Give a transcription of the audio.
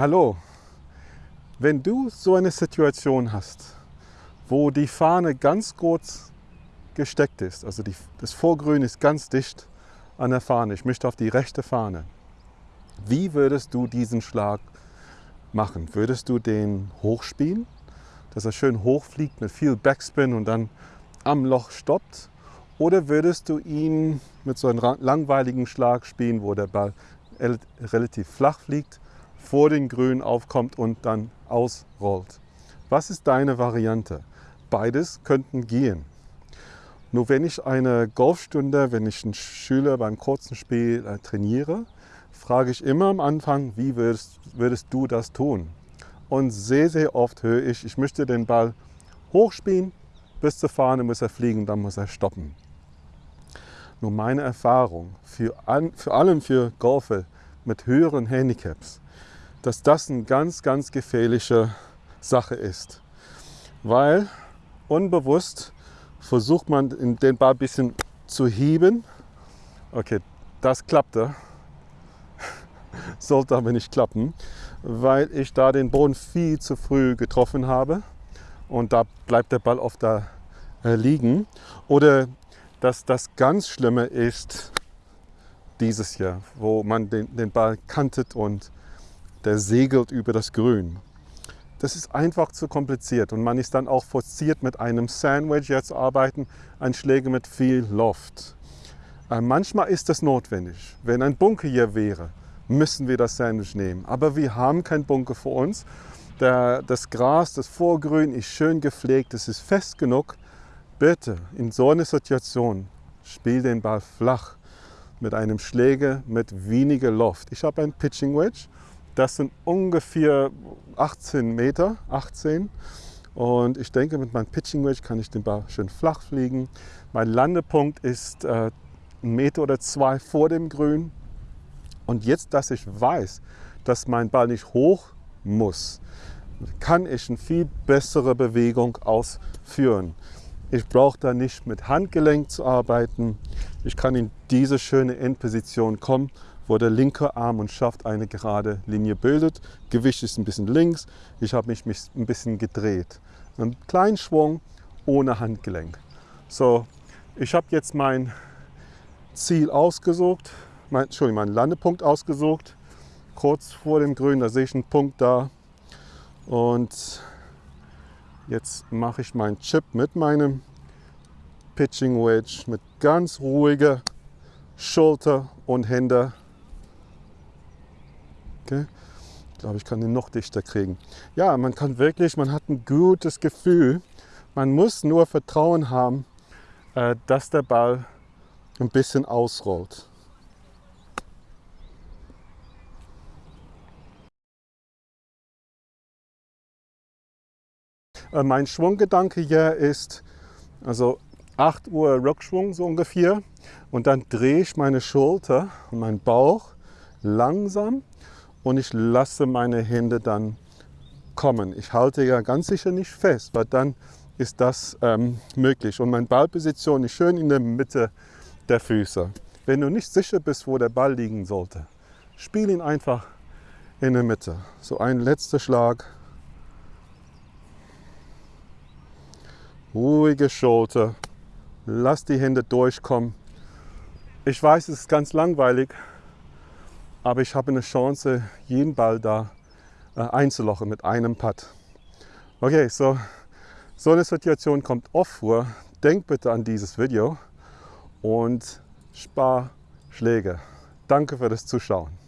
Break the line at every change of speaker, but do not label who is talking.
Hallo, wenn du so eine Situation hast, wo die Fahne ganz kurz gesteckt ist, also die, das Vorgrün ist ganz dicht an der Fahne, ich möchte auf die rechte Fahne, wie würdest du diesen Schlag machen? Würdest du den hochspielen, dass er schön hochfliegt mit viel Backspin und dann am Loch stoppt? Oder würdest du ihn mit so einem langweiligen Schlag spielen, wo der Ball relativ flach fliegt, vor den Grün aufkommt und dann ausrollt? Was ist deine Variante? Beides könnten gehen. Nur wenn ich eine Golfstunde, wenn ich einen Schüler beim kurzen Spiel äh, trainiere, frage ich immer am Anfang, wie würdest, würdest du das tun? Und sehr, sehr oft höre ich, ich möchte den Ball hochspielen, bis zur Fahne muss er fliegen, dann muss er stoppen. Nur meine Erfahrung, für, an, vor allem für Golfer mit höheren Handicaps, dass das eine ganz, ganz gefährliche Sache ist. Weil unbewusst versucht man den Ball ein bisschen zu heben. Okay, das klappte sollte aber nicht klappen, weil ich da den Boden viel zu früh getroffen habe und da bleibt der Ball oft da äh, liegen. Oder dass das ganz Schlimme ist dieses Jahr, wo man den, den Ball kantet und der segelt über das Grün. Das ist einfach zu kompliziert und man ist dann auch forciert mit einem Sandwich jetzt zu arbeiten, ein Schläger mit viel Loft. Äh, manchmal ist das notwendig. Wenn ein Bunker hier wäre, müssen wir das Sandwich nehmen. Aber wir haben keinen Bunker für uns. Der, das Gras, das Vorgrün ist schön gepflegt, es ist fest genug. Bitte, in so einer Situation, spiel den Ball flach mit einem Schläger mit weniger Loft. Ich habe ein Pitching Wedge, das sind ungefähr 18 Meter, 18. Und ich denke, mit meinem Pitching Wedge kann ich den Ball schön flach fliegen. Mein Landepunkt ist äh, ein Meter oder zwei vor dem Grün. Und jetzt, dass ich weiß, dass mein Ball nicht hoch muss, kann ich eine viel bessere Bewegung ausführen. Ich brauche da nicht mit Handgelenk zu arbeiten. Ich kann in diese schöne Endposition kommen, wo der linke Arm und Schaft eine gerade Linie bildet. Gewicht ist ein bisschen links. Ich habe mich ein bisschen gedreht. Einen kleinen Schwung ohne Handgelenk. So, ich habe jetzt mein Ziel ausgesucht mein, Entschuldigung, meinen Landepunkt ausgesucht. Kurz vor dem Grün, da sehe ich einen Punkt da. Und jetzt mache ich meinen Chip mit meinem Pitching Wedge mit ganz ruhiger Schulter und Hände. Okay. Ich glaube, ich kann den noch dichter kriegen. Ja, man kann wirklich, man hat ein gutes Gefühl. Man muss nur Vertrauen haben, äh, dass der Ball ein bisschen ausrollt. Äh, mein Schwunggedanke hier ist, also 8 Uhr Rückschwung so ungefähr und dann drehe ich meine Schulter und meinen Bauch langsam und ich lasse meine Hände dann kommen. Ich halte ja ganz sicher nicht fest, weil dann ist das ähm, möglich. Und meine Ballposition ist schön in der Mitte der Füße. Wenn du nicht sicher bist, wo der Ball liegen sollte, spiel ihn einfach in der Mitte. So ein letzter Schlag. ruhige Schulter, lass die Hände durchkommen. Ich weiß, es ist ganz langweilig, aber ich habe eine Chance, jeden Ball da äh, einzulochen mit einem Putt. Okay, so, so eine Situation kommt oft vor. Denk bitte an dieses Video und spar Schläge. Danke für das Zuschauen.